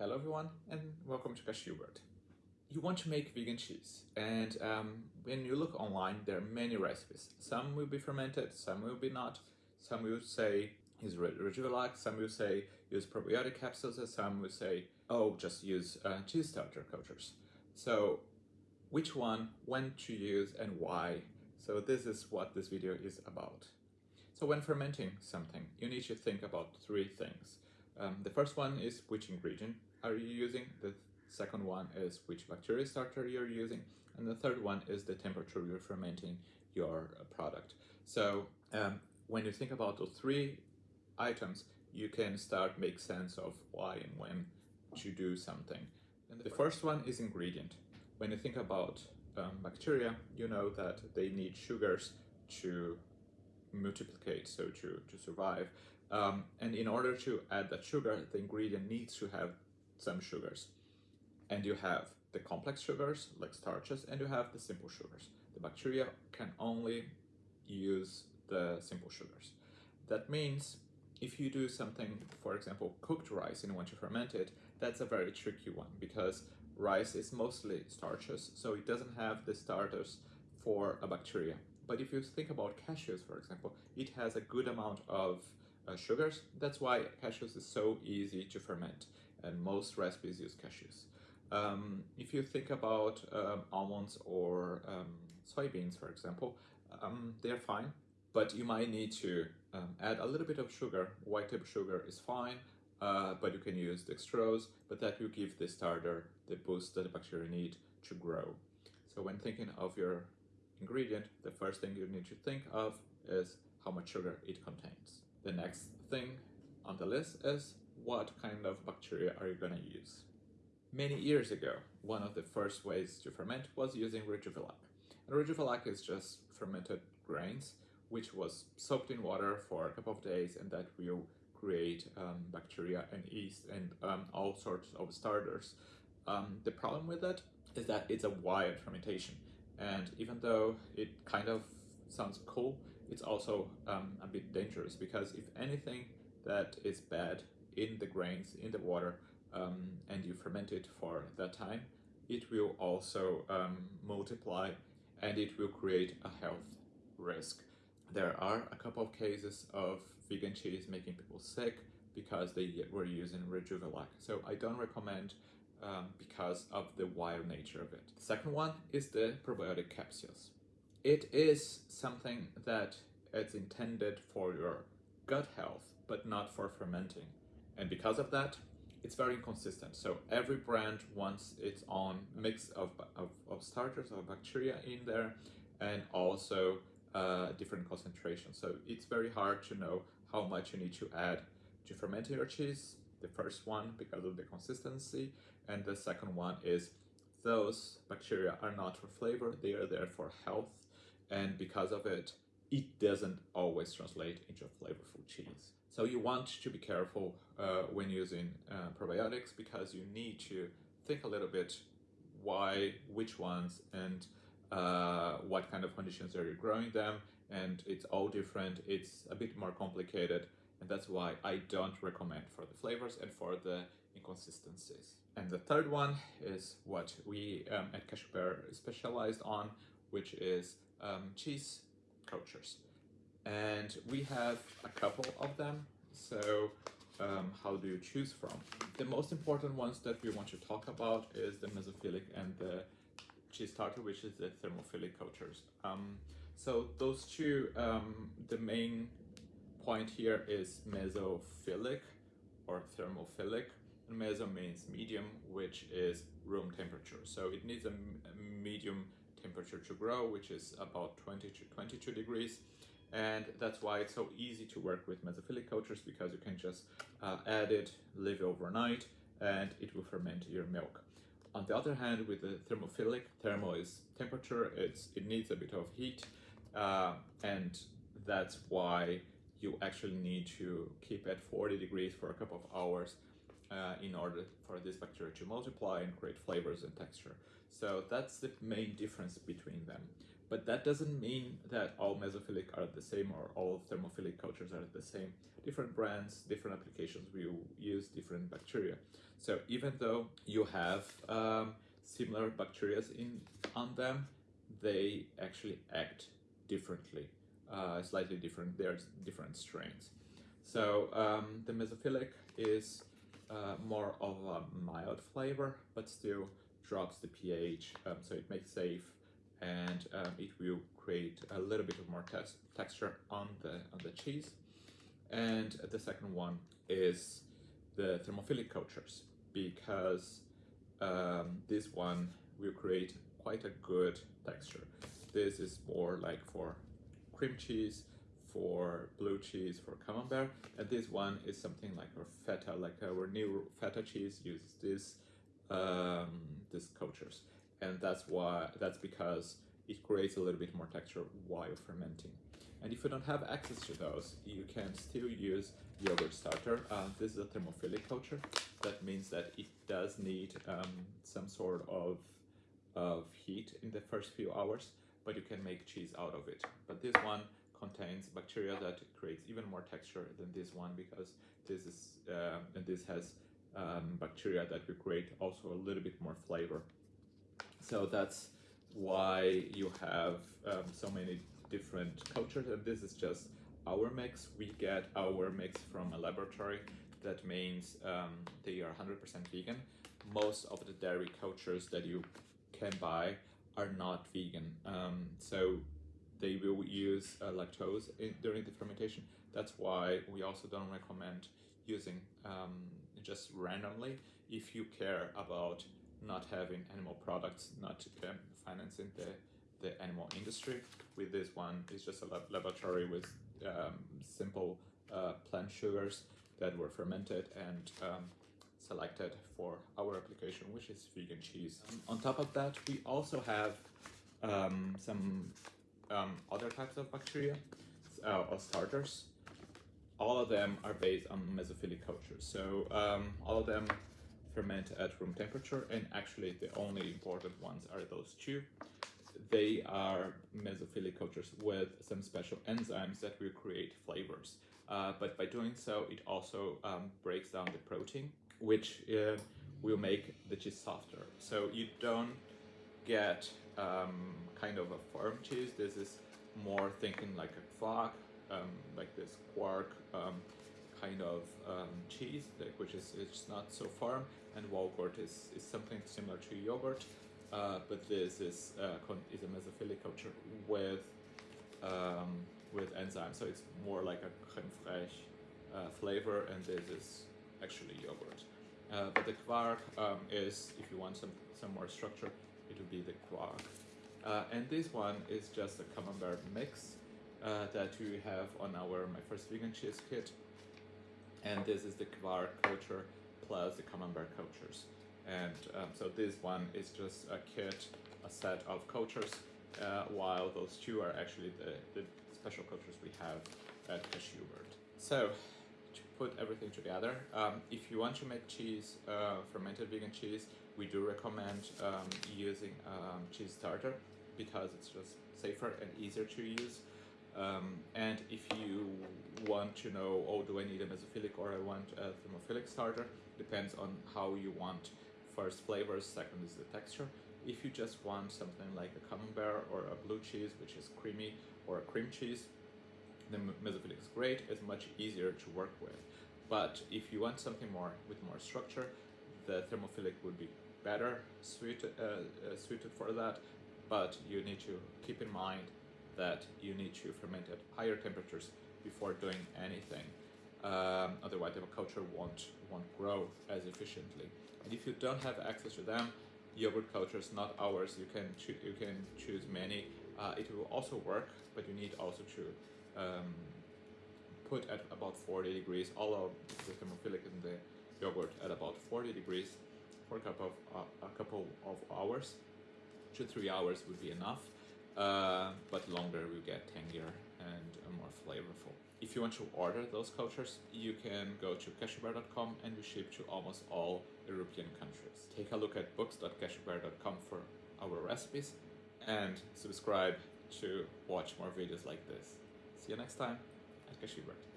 Hello everyone and welcome to Cashewbert. You want to make vegan cheese and um, when you look online there are many recipes. Some will be fermented, some will be not. Some will say use Rejuvelac, some will say use probiotic capsules and some will say oh just use uh, cheese starter cultures. So which one, when to use and why. So this is what this video is about. So when fermenting something you need to think about three things. Um, the first one is which ingredient are you using, the second one is which bacteria starter you're using, and the third one is the temperature you're fermenting your uh, product. So um, when you think about those three items, you can start make sense of why and when to do something. And the first one is ingredient. When you think about um, bacteria, you know that they need sugars to multiplicate, so to, to survive. Um, and in order to add that sugar, the ingredient needs to have some sugars. And you have the complex sugars, like starches, and you have the simple sugars. The bacteria can only use the simple sugars. That means if you do something, for example, cooked rice and you want to ferment it, that's a very tricky one because rice is mostly starches, so it doesn't have the starters for a bacteria. But if you think about cashews, for example, it has a good amount of uh, sugars. That's why cashews is so easy to ferment and most recipes use cashews. Um, if you think about um, almonds or um, soybeans, for example, um, they're fine, but you might need to um, add a little bit of sugar. White table sugar is fine, uh, but you can use dextrose, but that will give the starter the boost that the bacteria need to grow. So when thinking of your ingredient, the first thing you need to think of is how much sugar it contains. The next thing on the list is what kind of bacteria are you going to use? Many years ago, one of the first ways to ferment was using Rejuvelac. And Rejuvelac is just fermented grains, which was soaked in water for a couple of days and that will create um, bacteria and yeast and um, all sorts of starters. Um, the problem with that is that it's a wild fermentation. And even though it kind of sounds cool, it's also um, a bit dangerous because if anything that is bad in the grains, in the water, um, and you ferment it for that time, it will also um, multiply and it will create a health risk. There are a couple of cases of vegan cheese making people sick because they were using Rejuvelac. So I don't recommend um, because of the wild nature of it. The second one is the probiotic capsules. It is something that is intended for your gut health, but not for fermenting. And because of that, it's very inconsistent. So every brand wants its own mix of, of, of starters of bacteria in there and also uh, different concentrations. So it's very hard to know how much you need to add to ferment your cheese. The first one because of the consistency and the second one is those bacteria are not for flavor, they are there for health and because of it, it doesn't always translate into a flavorful cheese. So you want to be careful uh, when using uh, probiotics because you need to think a little bit why, which ones, and uh, what kind of conditions are you growing them, and it's all different. It's a bit more complicated, and that's why I don't recommend for the flavors and for the inconsistencies. And the third one is what we um, at Cashew Bear specialized on, which is um, cheese cultures. And we have a couple of them. So um, how do you choose from? The most important ones that we want to talk about is the mesophilic and the cheese starter which is the thermophilic cultures. Um, so those two um, the main point here is mesophilic or thermophilic. And meso means medium which is room temperature. So it needs a, medium temperature to grow which is about 20 to 22 degrees. And that's why it's so easy to work with mesophilic cultures because you can just uh, add it, leave it overnight, and it will ferment your milk. On the other hand, with the thermophilic, thermo is temperature, it's, it needs a bit of heat, uh, and that's why you actually need to keep at 40 degrees for a couple of hours uh, in order for this bacteria to multiply and create flavors and texture. So that's the main difference between them. But that doesn't mean that all mesophilic are the same or all thermophilic cultures are the same. Different brands, different applications will use different bacteria. So even though you have um, similar bacteria in on them, they actually act differently, uh, slightly different. There's different strains. So um, the mesophilic is uh, more of a mild flavor, but still drops the pH, um, so it makes safe and um, it will create a little bit of more texture on the on the cheese. And the second one is the thermophilic cultures because um, this one will create quite a good texture. This is more like for cream cheese, for blue cheese, for camembert, and this one is something like our feta, like our new feta cheese uses this um, these cultures, and that's why that's because it creates a little bit more texture while fermenting. And if you don't have access to those, you can still use yogurt starter. Uh, this is a thermophilic culture. That means that it does need um, some sort of, of heat in the first few hours, but you can make cheese out of it. But this one contains bacteria that creates even more texture than this one because this is uh, and this has um, bacteria that will create also a little bit more flavor. So that's why you have um, so many different cultures and this is just our mix. We get our mix from a laboratory. That means um, they are 100% vegan. Most of the dairy cultures that you can buy are not vegan. Um, so they will use uh, lactose in, during the fermentation. That's why we also don't recommend using um, just randomly if you care about not having animal products, not um, financing the, the animal industry. With this one, it's just a laboratory with um, simple uh, plant sugars that were fermented and um, selected for our application, which is vegan cheese. On top of that, we also have um, some um, other types of bacteria uh, or starters. All of them are based on mesophilic cultures. So um, all of them ferment at room temperature and actually the only important ones are those two. They are mesophilic cultures with some special enzymes that will create flavors. Uh, but by doing so, it also um, breaks down the protein, which uh, will make the cheese softer. So you don't get um, kind of a firm cheese. This is more thinking like a quark, um, like this quark um, kind of um, cheese, which is it's not so firm, and Walgurt is, is something similar to yogurt, uh, but this is uh, is a mesophilic culture with um, with enzymes, so it's more like a creme fraiche uh, flavor, and this is actually yogurt. Uh, but the quark um, is, if you want some some more structure, it would be the quark. Uh, and this one is just a camembert mix uh, that we have on our My First Vegan Cheese kit. And this is the quark culture plus the camembert cultures. And um, so this one is just a kit, a set of cultures, uh, while those two are actually the, the special cultures we have at Cashewbert. So put everything together, um, if you want to make cheese, uh, fermented vegan cheese, we do recommend um, using um, cheese starter because it's just safer and easier to use. Um, and if you want to know, oh, do I need a mesophilic or I want a thermophilic starter, depends on how you want first flavors, second is the texture. If you just want something like a camembert or a blue cheese, which is creamy, or a cream cheese, the mesophilic is great, it's much easier to work with. But if you want something more with more structure, the thermophilic would be better suited, uh, uh, suited for that, but you need to keep in mind that you need to ferment at higher temperatures before doing anything. Um, otherwise, the culture won't won't grow as efficiently. And if you don't have access to them, yogurt cultures, not ours, you can you can choose many. Uh, it will also work, but you need also to um, put at about 40 degrees. All of the thermophilic in the yogurt at about 40 degrees for a couple of, uh, a couple of hours. Two three hours would be enough uh, but longer will get tangier and more flavorful. If you want to order those cultures you can go to cashewbear.com and we ship to almost all european countries. Take a look at books.cashewbear.com for our recipes and subscribe to watch more videos like this. See you next time at Cashewbert.